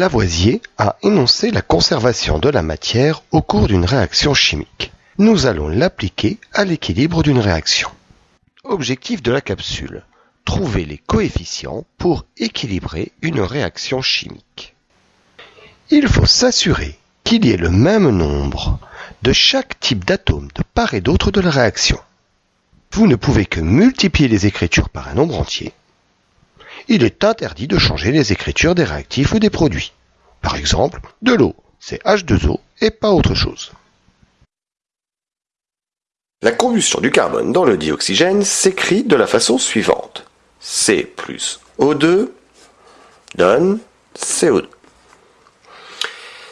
Lavoisier a énoncé la conservation de la matière au cours d'une réaction chimique. Nous allons l'appliquer à l'équilibre d'une réaction. Objectif de la capsule. Trouver les coefficients pour équilibrer une réaction chimique. Il faut s'assurer qu'il y ait le même nombre de chaque type d'atome de part et d'autre de la réaction. Vous ne pouvez que multiplier les écritures par un nombre entier il est interdit de changer les écritures des réactifs ou des produits. Par exemple, de l'eau, c'est H2O et pas autre chose. La combustion du carbone dans le dioxygène s'écrit de la façon suivante. C plus O2 donne CO2.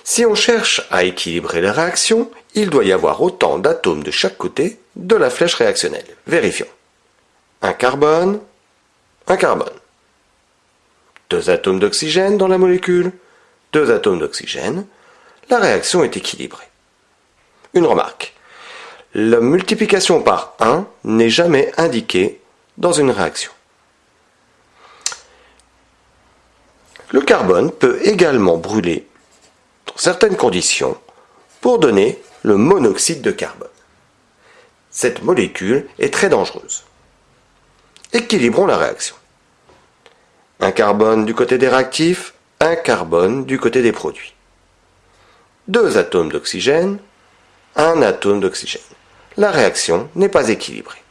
Si on cherche à équilibrer les réactions, il doit y avoir autant d'atomes de chaque côté de la flèche réactionnelle. Vérifions. Un carbone, un carbone. Deux atomes d'oxygène dans la molécule, deux atomes d'oxygène, la réaction est équilibrée. Une remarque. La multiplication par 1 n'est jamais indiquée dans une réaction. Le carbone peut également brûler dans certaines conditions pour donner le monoxyde de carbone. Cette molécule est très dangereuse. Équilibrons la réaction. Un carbone du côté des réactifs, un carbone du côté des produits. Deux atomes d'oxygène, un atome d'oxygène. La réaction n'est pas équilibrée.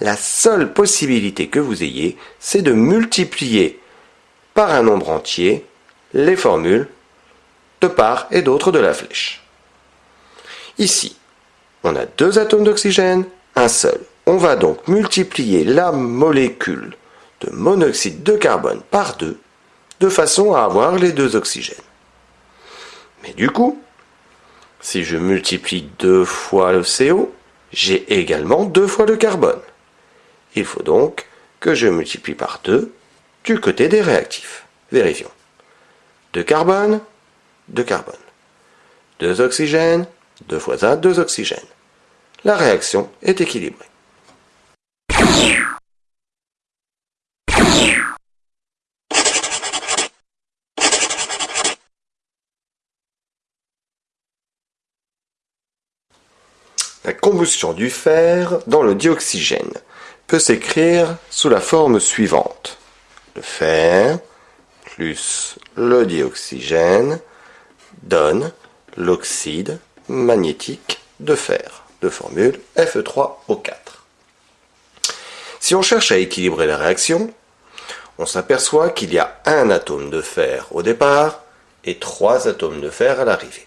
La seule possibilité que vous ayez, c'est de multiplier par un nombre entier les formules de part et d'autre de la flèche. Ici, on a deux atomes d'oxygène, un seul. On va donc multiplier la molécule de monoxyde de carbone par deux, de façon à avoir les deux oxygènes. Mais du coup, si je multiplie deux fois le CO, j'ai également deux fois le carbone. Il faut donc que je multiplie par deux du côté des réactifs. Vérifions. Deux carbone, deux carbone. Deux oxygènes, deux fois un, deux oxygènes. La réaction est équilibrée. La combustion du fer dans le dioxygène peut s'écrire sous la forme suivante. Le fer plus le dioxygène donne l'oxyde magnétique de fer, de formule Fe3O4. Si on cherche à équilibrer la réaction, on s'aperçoit qu'il y a un atome de fer au départ et trois atomes de fer à l'arrivée.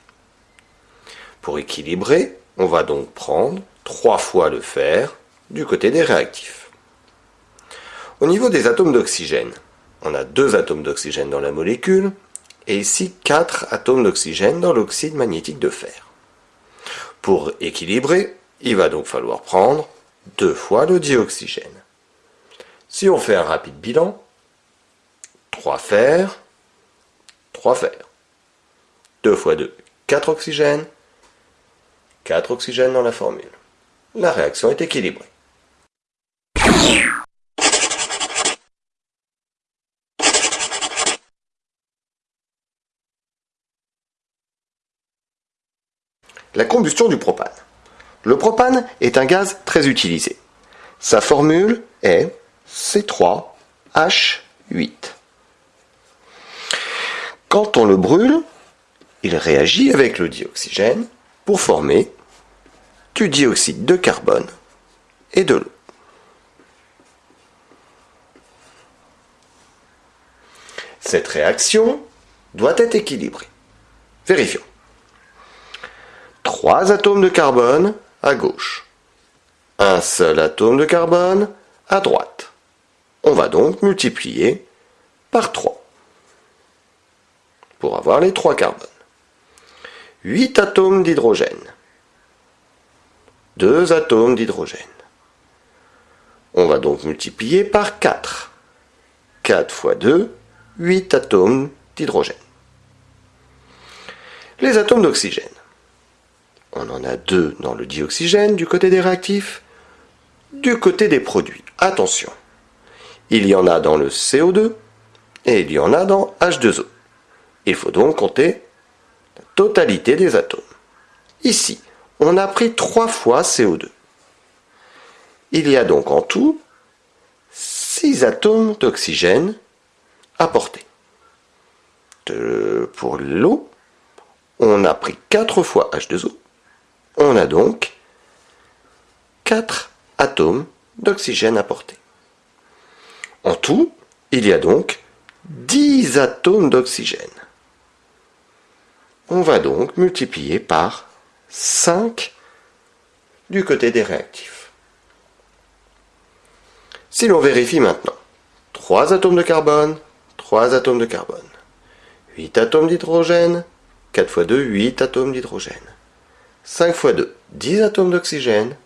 Pour équilibrer, on va donc prendre trois fois le fer du côté des réactifs. Au niveau des atomes d'oxygène, on a deux atomes d'oxygène dans la molécule et ici quatre atomes d'oxygène dans l'oxyde magnétique de fer. Pour équilibrer, il va donc falloir prendre deux fois le dioxygène. Si on fait un rapide bilan, 3 fer, 3 fer. 2 fois 2, 4 oxygènes, 4 oxygènes dans la formule. La réaction est équilibrée. La combustion du propane. Le propane est un gaz très utilisé. Sa formule est C3H8. Quand on le brûle, il réagit avec le dioxygène pour former du dioxyde de carbone et de l'eau. Cette réaction doit être équilibrée. Vérifions. Trois atomes de carbone à gauche. Un seul atome de carbone à droite. On va donc multiplier par 3 pour avoir les trois carbones. 8 atomes d'hydrogène. 2 atomes d'hydrogène. On va donc multiplier par 4. 4 fois 2, 8 atomes d'hydrogène. Les atomes d'oxygène. On en a deux dans le dioxygène du côté des réactifs, du côté des produits. Attention, il y en a dans le CO2 et il y en a dans H2O. Il faut donc compter la totalité des atomes. Ici, on a pris 3 fois CO2. Il y a donc en tout 6 atomes d'oxygène apportés. pour l'eau, on a pris 4 fois H2O. On a donc 4 atomes d'oxygène apportés. En tout, il y a donc 10 atomes d'oxygène. On va donc multiplier par 5 du côté des réactifs. Si l'on vérifie maintenant, 3 atomes de carbone, 3 atomes de carbone, 8 atomes d'hydrogène, 4 fois 2, 8 atomes d'hydrogène, 5 fois 2, 10 atomes d'oxygène,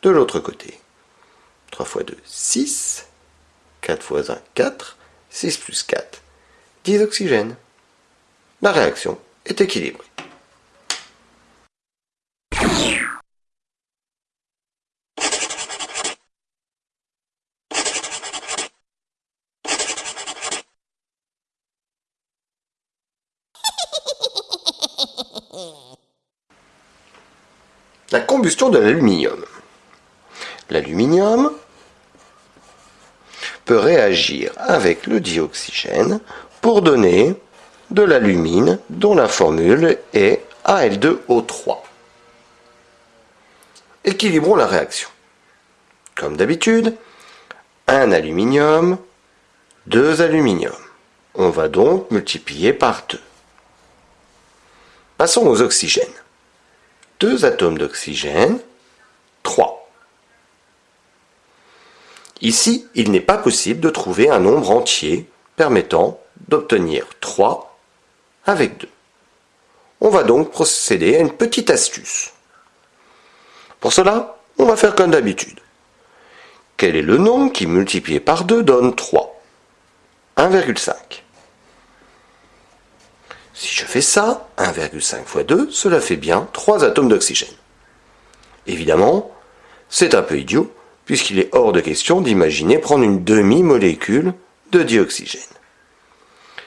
de l'autre côté, 3 fois 2, 6, 4 fois 1, 4, 6 plus 4, 10 oxygène. La réaction est équilibrée. La combustion de l'aluminium. L'aluminium peut réagir avec le dioxygène pour donner de l'alumine dont la formule est Al2O3. Équilibrons la réaction. Comme d'habitude, un aluminium, deux aluminium. On va donc multiplier par 2. Passons aux oxygènes. Deux atomes d'oxygène, 3. Ici, il n'est pas possible de trouver un nombre entier permettant d'obtenir 3 avec 2. On va donc procéder à une petite astuce. Pour cela, on va faire comme d'habitude. Quel est le nombre qui multiplié par 2 donne 3 1,5. Si je fais ça, 1,5 fois 2, cela fait bien 3 atomes d'oxygène. Évidemment, c'est un peu idiot, puisqu'il est hors de question d'imaginer prendre une demi-molécule de dioxygène.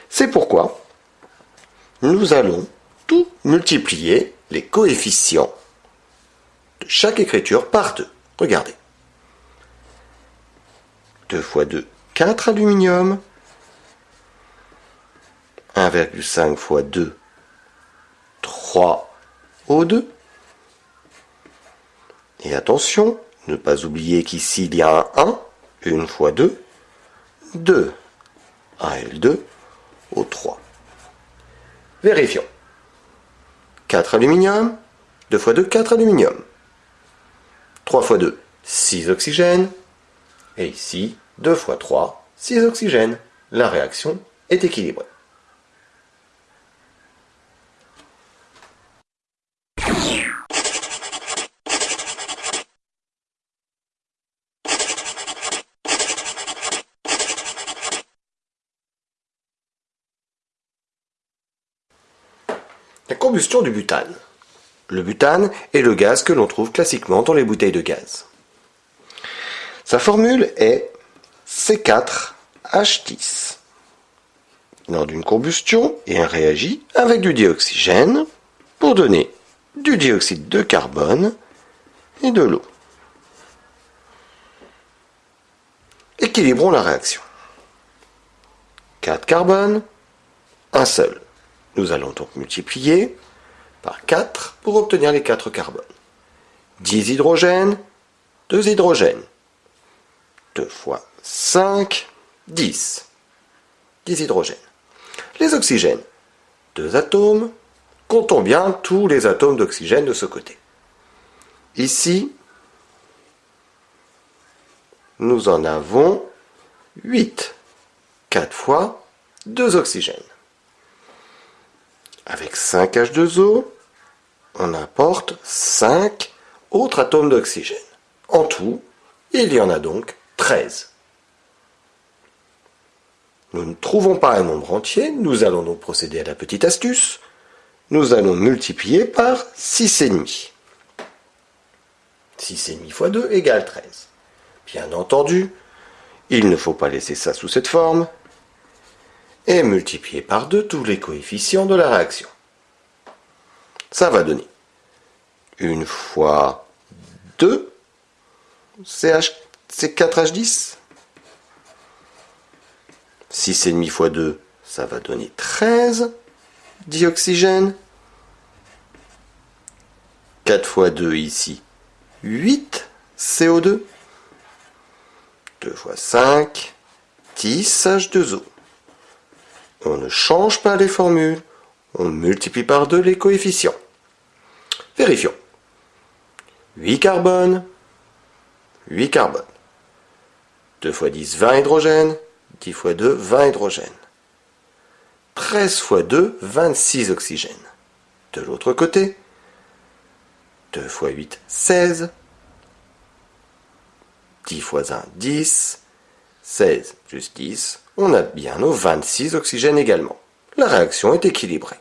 C'est pourquoi nous allons tout multiplier les coefficients de chaque écriture par 2. Regardez. 2 fois 2, 4 aluminium. 1,5 fois 2, 3 O2. Et attention, ne pas oublier qu'ici il y a un 1, une fois 2, 2, AL2 au 3. Vérifions. 4 aluminium, 2 fois 2, 4 aluminium. 3 fois 2, 6 oxygène. Et ici, 2 fois 3, 6 oxygène. La réaction est équilibrée. La du butane. Le butane est le gaz que l'on trouve classiquement dans les bouteilles de gaz. Sa formule est C4H10. Lors d'une combustion, il réagit avec du dioxygène pour donner du dioxyde de carbone et de l'eau. Équilibrons la réaction. 4 carbone, un seul. Nous allons donc multiplier par 4 pour obtenir les 4 carbones. 10 hydrogènes, 2 hydrogènes. 2 fois 5, 10. 10 hydrogènes. Les oxygènes, 2 atomes. Comptons bien tous les atomes d'oxygène de ce côté. Ici, nous en avons 8. 4 fois 2 oxygènes. Avec 5 H2O, on apporte 5 autres atomes d'oxygène. En tout, il y en a donc 13. Nous ne trouvons pas un nombre entier, nous allons donc procéder à la petite astuce. Nous allons multiplier par 6,5. 6,5 fois 2 égale 13. Bien entendu, il ne faut pas laisser ça sous cette forme. Et multiplier par 2 tous les coefficients de la réaction. Ça va donner une fois 2, c'est 4H10. 6,5 fois 2, ça va donner 13 dioxygène. 4 fois 2 ici, 8 CO2. 2 fois 5, 10 H2O. On ne change pas les formules, on multiplie par 2 les coefficients. Vérifions. 8 carbone, 8 carbone. 2 fois 10, 20 hydrogène. 10 fois 2, 20 hydrogène. 13 fois 2, 26 oxygène. De l'autre côté, 2 fois 8, 16. 10 fois 1, 10. 16 plus 10, on a bien nos 26 oxygènes également. La réaction est équilibrée.